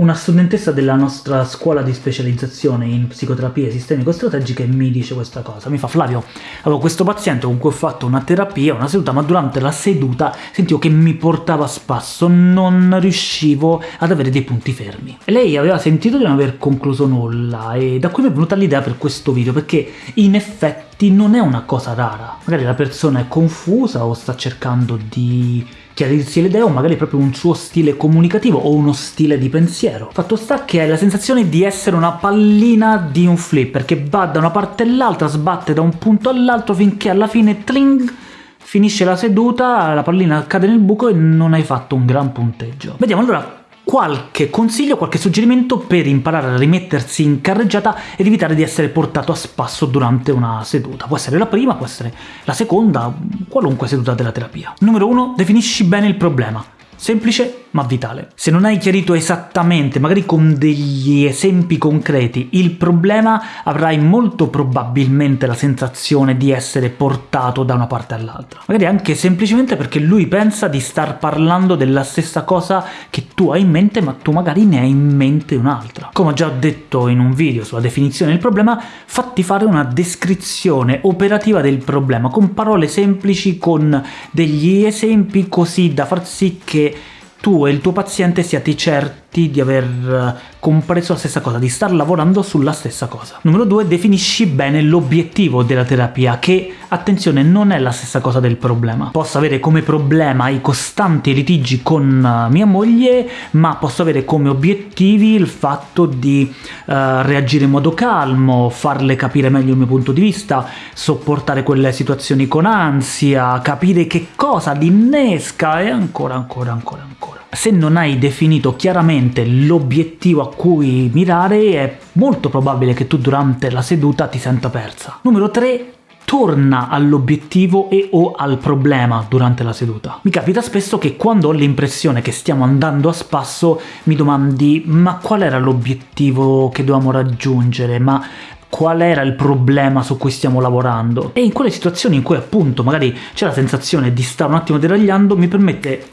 una studentessa della nostra scuola di specializzazione in psicoterapie sistemico-strategiche mi dice questa cosa, mi fa Flavio, avevo questo paziente con cui ho fatto una terapia, una seduta, ma durante la seduta sentivo che mi portava a spasso, non riuscivo ad avere dei punti fermi. Lei aveva sentito di non aver concluso nulla, e da qui mi è venuta l'idea per questo video, perché in effetti non è una cosa rara. Magari la persona è confusa o sta cercando di chiarirsi le idee o magari proprio un suo stile comunicativo o uno stile di pensiero. Fatto sta che hai la sensazione di essere una pallina di un flipper che va da una parte all'altra, sbatte da un punto all'altro finché alla fine tling finisce la seduta, la pallina cade nel buco e non hai fatto un gran punteggio. Vediamo allora qualche consiglio, qualche suggerimento per imparare a rimettersi in carreggiata ed evitare di essere portato a spasso durante una seduta. Può essere la prima, può essere la seconda, qualunque seduta della terapia. Numero 1. Definisci bene il problema. Semplice ma vitale. Se non hai chiarito esattamente, magari con degli esempi concreti, il problema, avrai molto probabilmente la sensazione di essere portato da una parte all'altra. Magari anche semplicemente perché lui pensa di star parlando della stessa cosa che tu hai in mente, ma tu magari ne hai in mente un'altra. Come ho già detto in un video sulla definizione del problema, fatti fare una descrizione operativa del problema, con parole semplici, con degli esempi, così da far sì che tu e il tuo paziente siate certi di aver eh, compreso la stessa cosa, di star lavorando sulla stessa cosa. Numero 2. Definisci bene l'obiettivo della terapia, che, attenzione, non è la stessa cosa del problema. Posso avere come problema i costanti litigi con uh, mia moglie, ma posso avere come obiettivi il fatto di uh, reagire in modo calmo, farle capire meglio il mio punto di vista, sopportare quelle situazioni con ansia, capire che cosa li innesca e ancora, ancora, ancora, ancora. Se non hai definito chiaramente l'obiettivo a cui mirare, è molto probabile che tu durante la seduta ti senta persa. Numero 3 torna all'obiettivo e o al problema durante la seduta. Mi capita spesso che quando ho l'impressione che stiamo andando a spasso mi domandi ma qual era l'obiettivo che dovevamo raggiungere, ma qual era il problema su cui stiamo lavorando. E in quelle situazioni in cui appunto magari c'è la sensazione di stare un attimo deragliando, mi permette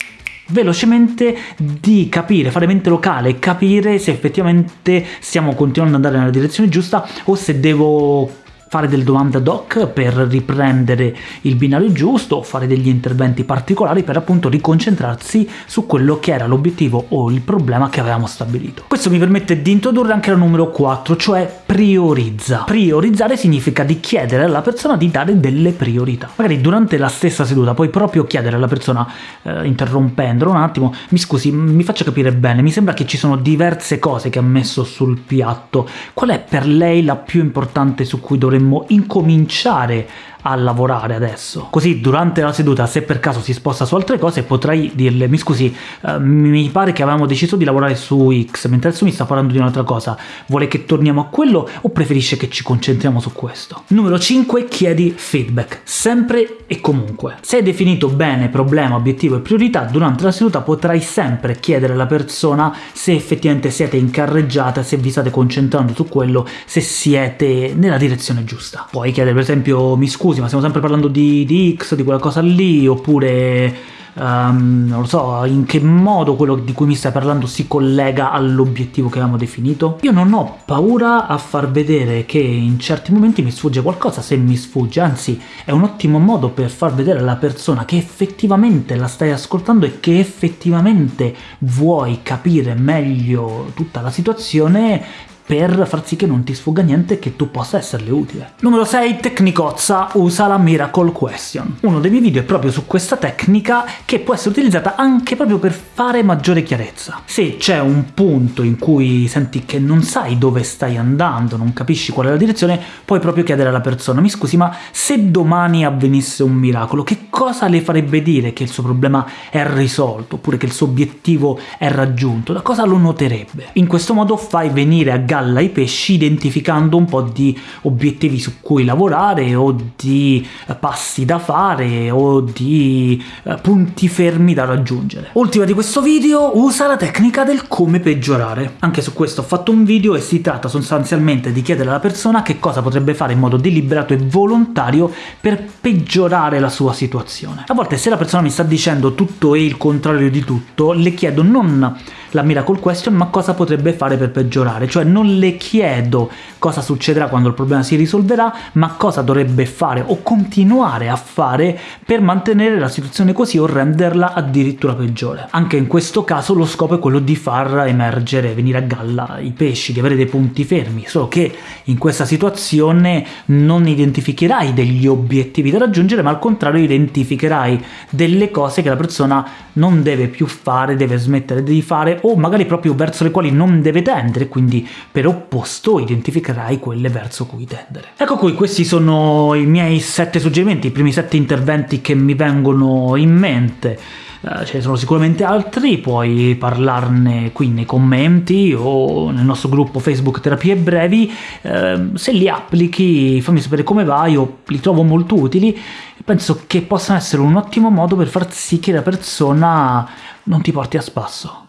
velocemente di capire, fare mente locale, capire se effettivamente stiamo continuando ad andare nella direzione giusta o se devo fare delle domande ad hoc per riprendere il binario giusto o fare degli interventi particolari per appunto riconcentrarsi su quello che era l'obiettivo o il problema che avevamo stabilito. Questo mi permette di introdurre anche la numero 4, cioè priorizza. Priorizzare significa di chiedere alla persona di dare delle priorità. Magari durante la stessa seduta puoi proprio chiedere alla persona, eh, interrompendolo un attimo, mi scusi, mi faccia capire bene, mi sembra che ci sono diverse cose che ha messo sul piatto, qual è per lei la più importante su cui dovremmo dovremmo incominciare a lavorare adesso. Così durante la seduta, se per caso si sposta su altre cose, potrai dirle mi scusi, eh, mi pare che avevamo deciso di lavorare su X, mentre adesso mi sta parlando di un'altra cosa, vuole che torniamo a quello o preferisce che ci concentriamo su questo? Numero 5. Chiedi feedback, sempre e comunque. Se hai definito bene problema, obiettivo e priorità, durante la seduta potrai sempre chiedere alla persona se effettivamente siete in carreggiata, se vi state concentrando su quello, se siete nella direzione giusta. Puoi chiedere per esempio mi scusi ma stiamo sempre parlando di, di X, di quella cosa lì, oppure... Um, non lo so, in che modo quello di cui mi stai parlando si collega all'obiettivo che avevamo definito? Io non ho paura a far vedere che in certi momenti mi sfugge qualcosa, se mi sfugge, anzi è un ottimo modo per far vedere alla persona che effettivamente la stai ascoltando e che effettivamente vuoi capire meglio tutta la situazione per far sì che non ti sfugga niente e che tu possa esserle utile. Numero 6. Tecnicozza usa la Miracle Question. Uno dei miei video è proprio su questa tecnica che può essere utilizzata anche proprio per fare maggiore chiarezza. Se c'è un punto in cui senti che non sai dove stai andando, non capisci qual è la direzione, puoi proprio chiedere alla persona mi scusi ma se domani avvenisse un miracolo, che cosa le farebbe dire che il suo problema è risolto, oppure che il suo obiettivo è raggiunto? Da cosa lo noterebbe? In questo modo fai venire a galla galla ai pesci identificando un po' di obiettivi su cui lavorare o di eh, passi da fare o di eh, punti fermi da raggiungere. Ultima di questo video, usa la tecnica del come peggiorare. Anche su questo ho fatto un video e si tratta sostanzialmente di chiedere alla persona che cosa potrebbe fare in modo deliberato e volontario per peggiorare la sua situazione. A volte se la persona mi sta dicendo tutto e il contrario di tutto, le chiedo non la miracle question, ma cosa potrebbe fare per peggiorare, cioè non le chiedo cosa succederà quando il problema si risolverà, ma cosa dovrebbe fare o continuare a fare per mantenere la situazione così o renderla addirittura peggiore. Anche in questo caso lo scopo è quello di far emergere, venire a galla i pesci, di avere dei punti fermi, solo che in questa situazione non identificherai degli obiettivi da raggiungere, ma al contrario identificherai delle cose che la persona non deve più fare, deve smettere di fare, o magari proprio verso le quali non deve tendere, quindi per opposto identificherai quelle verso cui tendere. Ecco qui, questi sono i miei sette suggerimenti, i primi sette interventi che mi vengono in mente. Uh, ce ne sono sicuramente altri, puoi parlarne qui nei commenti o nel nostro gruppo Facebook Terapie Brevi, uh, se li applichi fammi sapere come vai, io li trovo molto utili, penso che possano essere un ottimo modo per far sì che la persona non ti porti a spasso.